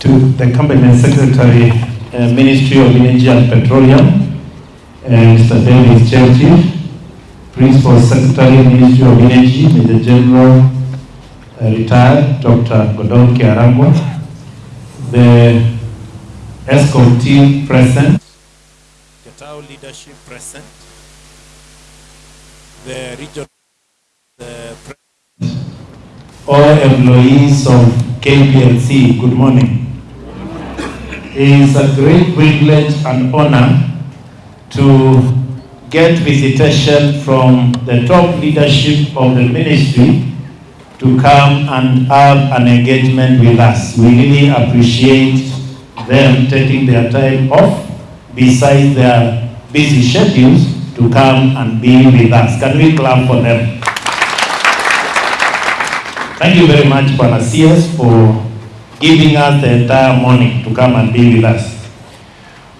to the Cabinet Secretary, uh, Ministry of Energy and Petroleum, uh, Mr. Davis Chirchir, Principal Secretary, Ministry of Energy, Major General, uh, retired Dr. Gordon Kihalangwa, the ESCOM team present, Getao leadership present, the region, the all employees of KPLC, good morning. It is a great privilege and honor to get visitation from the top leadership of the ministry to come and have an engagement with us. We really appreciate them taking their time off besides their busy schedules to come and be with us. Can we clap for them? Thank you very much, Bwana for giving us the entire morning to come and be with us.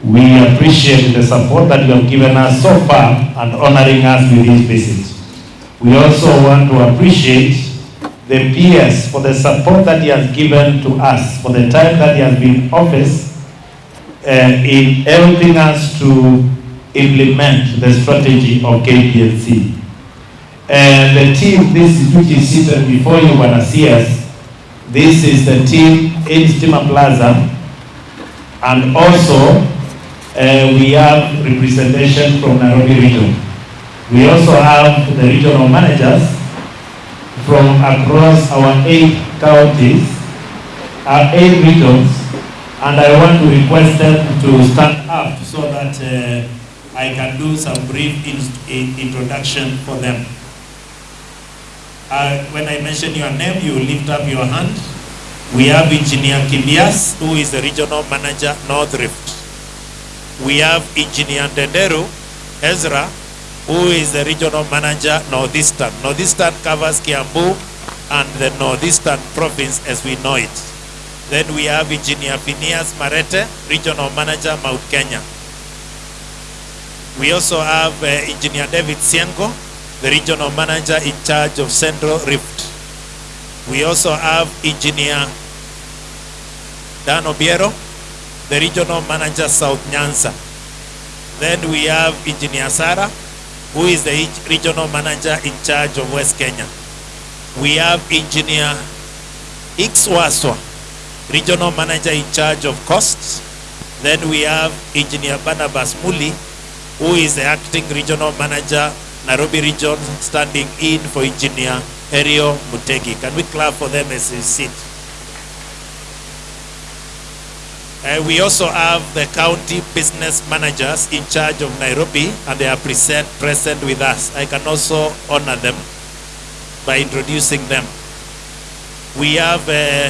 We appreciate the support that you have given us so far and honoring us with this visit. We also want to appreciate the PS for the support that he has given to us for the time that he has been in office uh, in helping us to implement the strategy of KPLC. And the team, this is which is seated before you, Bwana CS, this is the team in Stima Plaza. And also, uh, we have representation from Nairobi region. We also have the regional managers from across our eight counties, our eight regions, and I want to request them to stand up so that uh, I can do some brief in, in- introduction for them. Uh, when I mention your name, you lift up your hand. We have Engineer Kibias, who is the regional manager, North Rift. We have Engineer Dendero Ezra, who is the regional manager, Northeastern. Northeastern covers Kiambu and the Northeastern province as we know it. Then we have Engineer Phineas Marete, regional manager, Mount Kenya. We also have uh, Engineer David Siengo, the regional manager in charge of Central Rift. We also have Engineer Dan Obiero, the regional manager South Nyanza. Then we have Engineer Sara, who is the regional manager in charge of West Kenya. We have Engineer Ixwaswa, regional manager in charge of Coast. Then we have Engineer Barnabas Muli, who is the acting regional manager, Nairobi region, standing in for Engineer Herio Mutegi. Can we clap for them as they sit? Uh, we also have the county business managers in charge of Nairobi, and they are present, present with us. I can also honor them by introducing them. We have uh,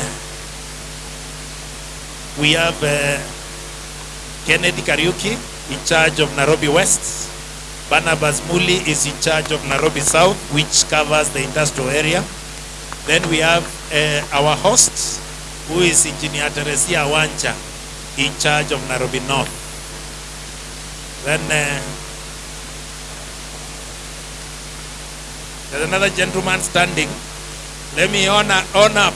we have uh, Kennedy Kariuki in charge of Nairobi West. Barnabas Muli is in charge of Nairobi South, which covers the industrial area. Then we have uh, our host, who is Engineer Teresia Wancha, in charge of Nairobi North. Then uh, there's another gentleman standing. Let me honor, on up.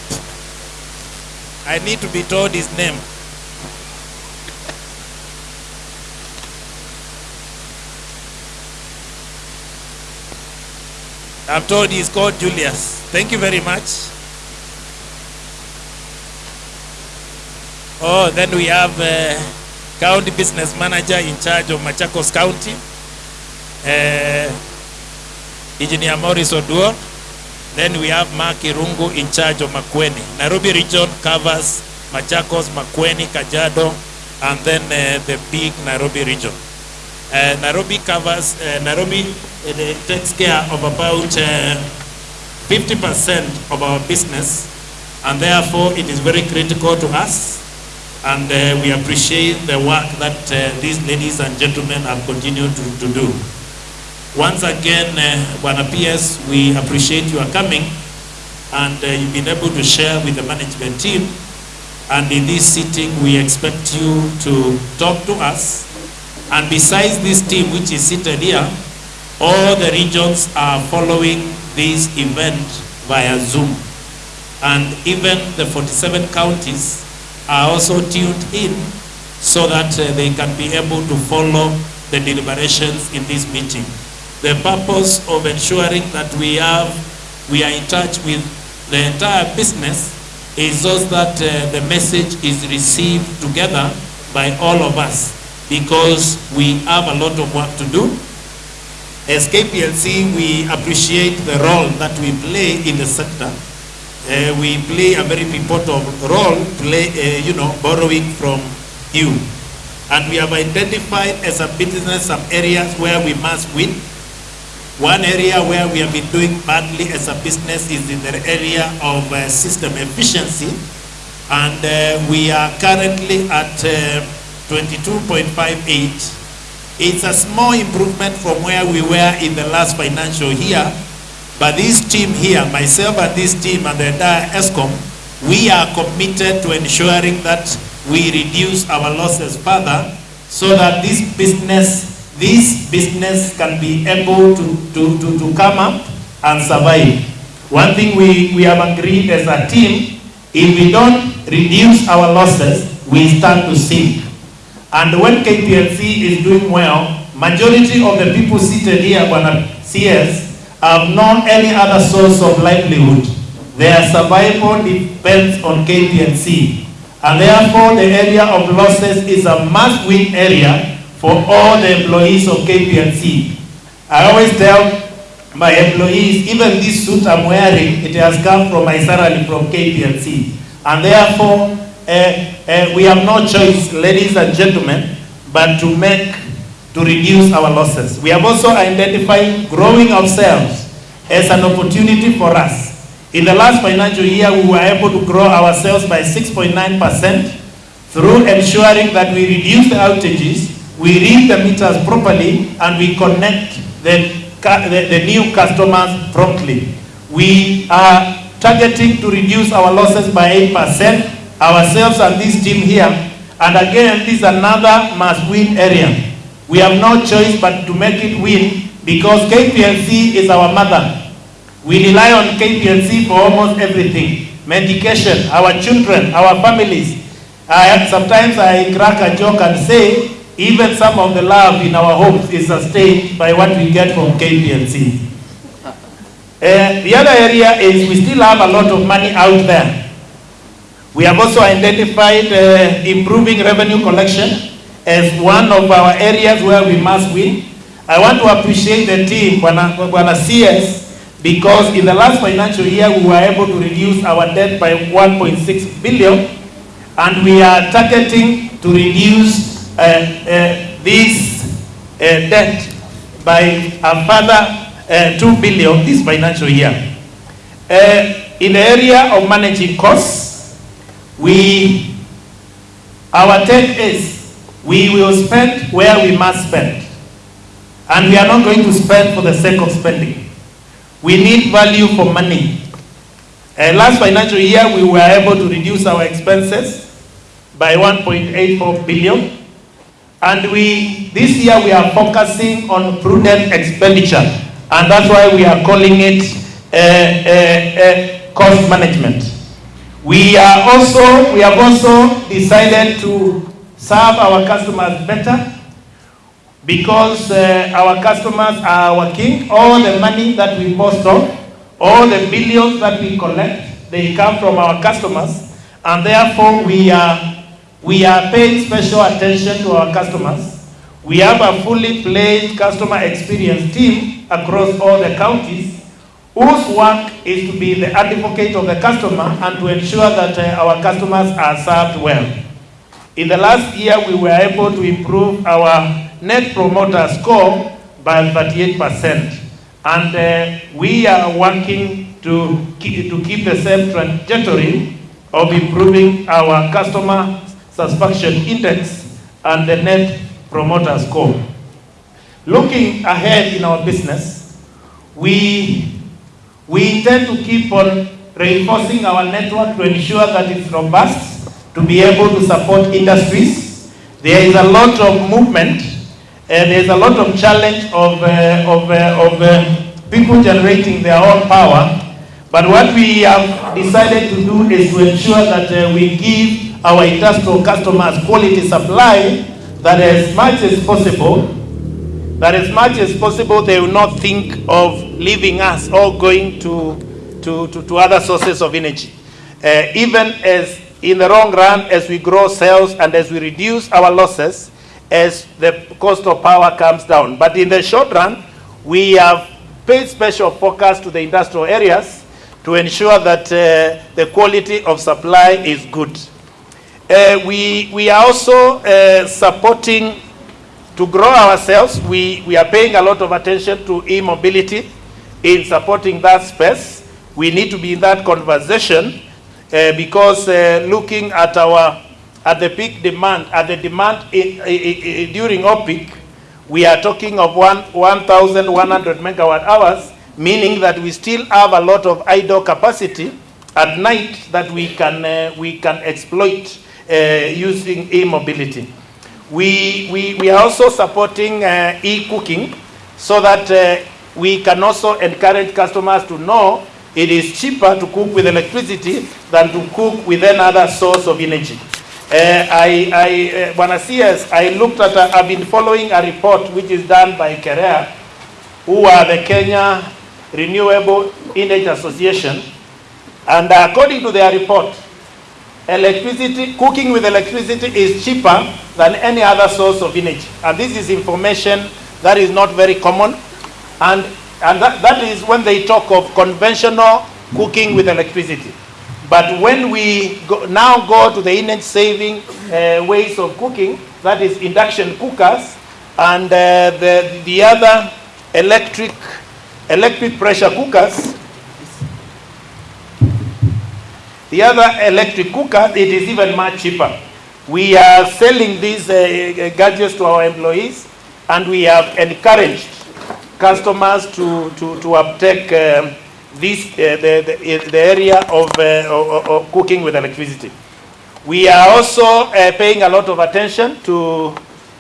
I need to be told his name. I'm told he's called Julius. Thank you very much. Oh, then we have uh, county business manager in charge of Machakos County, uh, Engineer Morris. Then we have Mark Irungu in charge of Makueni. Nairobi region covers Machakos, Makueni, Kajiado, and then uh, the big Nairobi region. Uh, Nairobi covers, uh, Nairobi uh, takes care of about uh, 50% of our business, and therefore it is very critical to us. And uh, we appreciate the work that uh, these ladies and gentlemen have continued to, to do. Once again, uh, PS, we appreciate your coming, and uh, you've been able to share with the management team. And in this sitting, we expect you to talk to us and besides this team which is seated here, all the regions are following this event via Zoom. And even the 47 counties are also tuned in so that uh, they can be able to follow the deliberations in this meeting. The purpose of ensuring that we have, we are in touch with the entire business is so that uh, the message is received together by all of us because we have a lot of work to do. As KPLC, we appreciate the role that we play in the sector. Uh, we play a very important role, play, uh, you know, borrowing from you. And we have identified as a business some areas where we must win. One area where we have been doing badly as a business is in the area of uh, system efficiency. And uh, we are currently at uh, 22.58. It's a small improvement from where we were in the last financial year. But this team here, myself and this team and the entire ESCOM, we are committed to ensuring that we reduce our losses further so that this business, this business can be able to, to, to, to come up and survive. One thing we, we have agreed as a team, if we don't reduce our losses, we start to sink. And when KPLC is doing well, majority of the people seated here, CS, have no any other source of livelihood. Their survival depends on KPLC. And therefore, the area of losses is a must-win area for all the employees of KPLC. I always tell my employees, even this suit I'm wearing, it has come from my salary from KPLC. And therefore, uh, uh, we have no choice, ladies and gentlemen, but to make, to reduce our losses. We have also identified growing ourselves as an opportunity for us. In the last financial year, we were able to grow our sales by 6.9% through ensuring that we reduce the outages, we read the meters properly, and we connect the, the, the new customers promptly. We are targeting to reduce our losses by 8%, ourselves and this team here. And again, this is another must-win area. We have no choice but to make it win because KPLC is our mother. We rely on KPLC for almost everything. Medication, our children, our families. I, sometimes I crack a joke and say, even some of the love in our homes is sustained by what we get from KPLC. Uh, the other area is we still have a lot of money out there. We have also identified uh, improving revenue collection as one of our areas where we must win. I want to appreciate the team, Bwana, CS, because in the last financial year we were able to reduce our debt by 1.6 billion and we are targeting to reduce uh, uh, this uh, debt by a further uh, 2 billion this financial year. Uh, in the area of managing costs, we, our take is we will spend where we must spend. And we are not going to spend for the sake of spending. We need value for money. Uh, last financial year, we were able to reduce our expenses by 1.84 billion. And we, this year we are focusing on prudent expenditure. And that's why we are calling it uh, uh, uh, cost management. We are also, we have also decided to serve our customers better because uh, our customers are our king. All the money that we post on, all the billions that we collect, they come from our customers. And therefore, we are, we are paying special attention to our customers. We have a fully pledged customer experience team across all the counties whose work is to be the advocate of the customer and to ensure that uh, our customers are served well. In the last year, we were able to improve our net promoter score by 38%. And uh, we are working to keep, to keep the same trajectory of improving our customer satisfaction index and the net promoter score. Looking ahead in our business, we, we intend to keep on reinforcing our network to ensure that it's robust, to be able to support industries. There is a lot of movement, and there's a lot of challenge of, uh, of, uh, of uh, people generating their own power. But what we have decided to do is to ensure that uh, we give our industrial customers quality supply, that as much as possible, that as much as possible they will not think of leaving us or going to, to, to, to other sources of energy. Uh, even as in the long run, as we grow sales and as we reduce our losses, as the cost of power comes down. But in the short run, we have paid special focus to the industrial areas to ensure that uh, the quality of supply is good. Uh, we, we are also uh, supporting to grow ourselves. We, we are paying a lot of attention to e-mobility in supporting that space. We need to be in that conversation because uh, looking at our at the peak demand, at the demand i- i- i- during off-peak, we are talking of one 1,100 megawatt hours, meaning that we still have a lot of idle capacity at night that we can, uh, we can exploit uh, using e-mobility. We, we, we are also supporting uh, e-cooking so that uh, we can also encourage customers to know it is cheaper to cook with electricity than to cook with another source of energy. Uh, I, I, uh, I looked at, a, I've been following a report which is done by KEREA, who are the Kenya Renewable Energy Association, and according to their report, electricity, cooking with electricity is cheaper than any other source of energy. And this is information that is not very common. And, and that, that is when they talk of conventional cooking with electricity. But when we go, now go to the energy saving uh, ways of cooking, that is induction cookers and uh, the, the other electric, electric pressure cookers, the other electric cookers, it is even much cheaper. We are selling these uh, gadgets to our employees, and we have encouraged customers to, to, to uptake um, this, uh, the, the, the area of, uh, of, of cooking with electricity. We are also uh, paying a lot of attention to,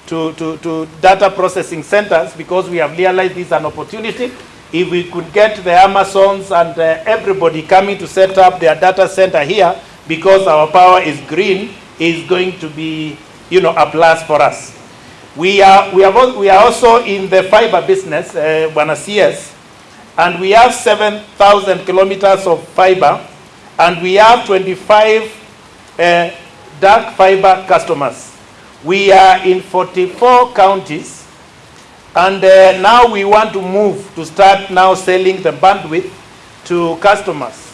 to, to, to data processing centers because we have realized this is an opportunity. If we could get the Amazons and uh, everybody coming to set up their data center here because our power is green, is going to be, you know, a plus for us. We are, we are, we are also in the fiber business, uh, Bwana CS, and we have 7,000 kilometers of fiber, and we have 25 uh, dark fiber customers. We are in 44 counties, and uh, now we want to move to start now selling the bandwidth to customers.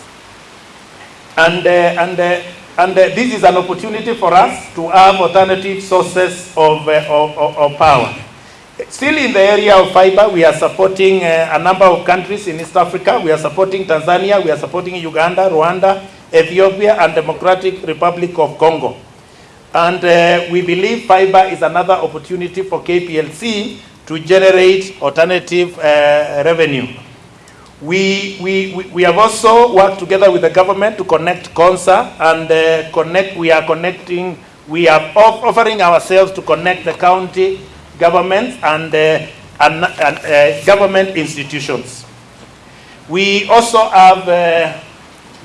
And, uh, and, uh, and uh, this is an opportunity for us to have alternative sources of, uh, of, of, power. Still in the area of fiber, we are supporting uh, a number of countries in East Africa. We are supporting Tanzania, we are supporting Uganda, Rwanda, Ethiopia, and Democratic Republic of Congo. And uh, we believe fiber is another opportunity for KPLC to generate alternative uh, revenue. We, we, we- have also worked together with the government to connect CONSA and uh, connect, we are connecting, we are off- offering ourselves to connect the county governments and, uh, and, and uh, government institutions. We also have uh,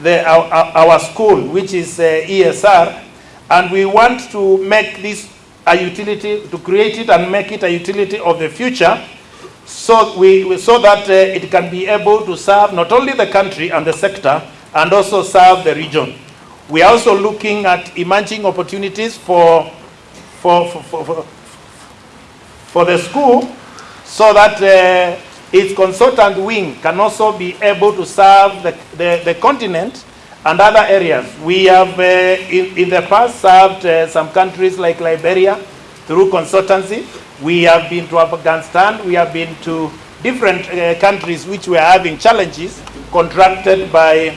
the, our, our our school, which is uh, ESR, and we want to make this a utility, to create it and make it a utility of the future, so, we, so that uh, it can be able to serve not only the country and the sector, and also serve the region. We are also looking at emerging opportunities for, for, for, for, for for the school so that uh, its consultant wing can also be able to serve the, the, the continent and other areas. We have uh, in, in the past served uh, some countries like Liberia through consultancy. We have been to Afghanistan, we have been to different uh, countries which were having challenges contracted by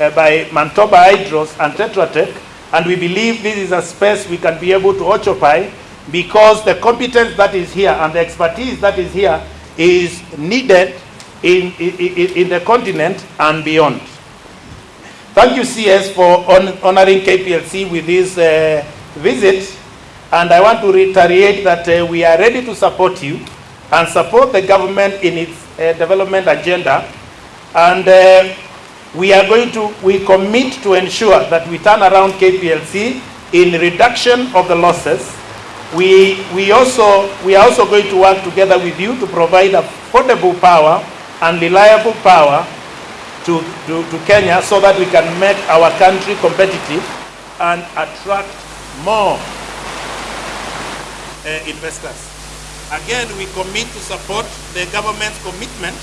uh, by Manitoba Hydros and Tetra Tech, and we believe this is a space we can be able to occupy because the competence that is here and the expertise that is here is needed in, in, in the continent and beyond. Thank you, CS, for hon- honoring KPLC with this uh, visit. And I want to reiterate that uh, we are ready to support you and support the government in its uh, development agenda. And uh, we are going to, we commit to ensure that we turn around KPLC in reduction of the losses. We, we, also, we are also going to work together with you to provide affordable power and reliable power to, to, to Kenya so that we can make our country competitive and attract more investors. Again, we commit to support the government's commitment.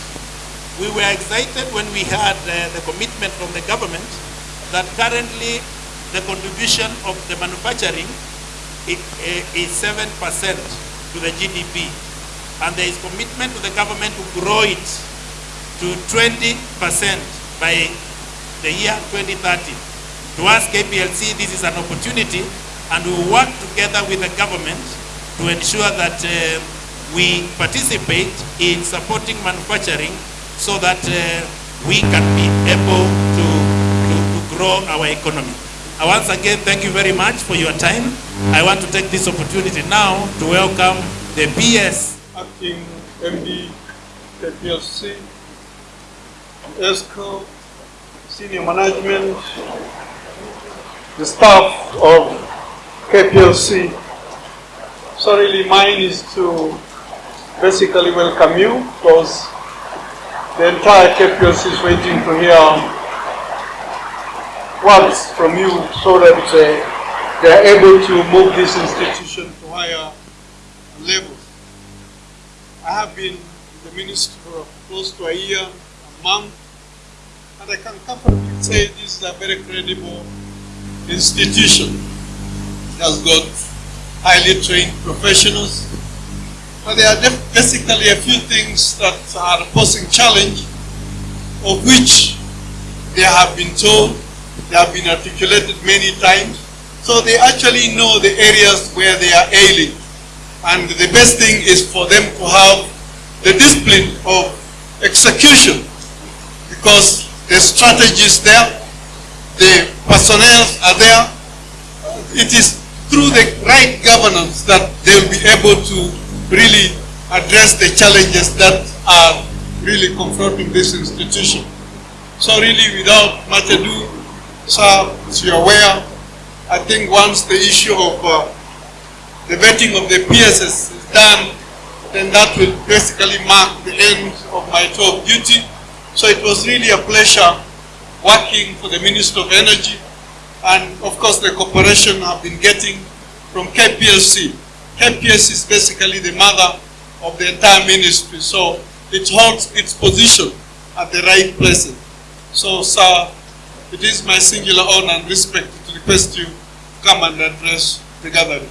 We were excited when we had uh, the commitment from the government that currently the contribution of the manufacturing i- is 7% to the GDP. And there is commitment to the government to grow it to 20% by the year 2030. To us, KPLC, this is an opportunity, and we work together with the government to ensure that uh, we participate in supporting manufacturing so that uh, we can be able to, to, to grow our economy. I once again thank you very much for your time. I want to take this opportunity now to welcome the PS. acting MD KPLC, ESCO, senior management, the staff of KPLC. So really mine is to basically welcome you because the entire KPLC is waiting to hear words from you so that uh, they are able to move this institution to higher levels. I have been the minister for close to a year, a month, and I can comfortably say this is a very credible institution. It has got highly trained professionals, but there are basically a few things that are posing challenge, of which they have been told, they have been articulated many times, so they actually know the areas where they are ailing. And the best thing is for them to have the discipline of execution because the strategy is there, the personnel are there. It is through the right governance that they will be able to really address the challenges that are really confronting this institution. So really without much ado, sir, as you're aware, I think once the issue of uh, the vetting of the PSS is done, then that will basically mark the end of my tour of duty. So it was really a pleasure working for the Minister of Energy and of course the cooperation I've been getting from KPLC. KPLC is basically the mother of the entire ministry, so it holds its position at the right place. So sir, it is my singular honor and respect to request you to come and address the gathering.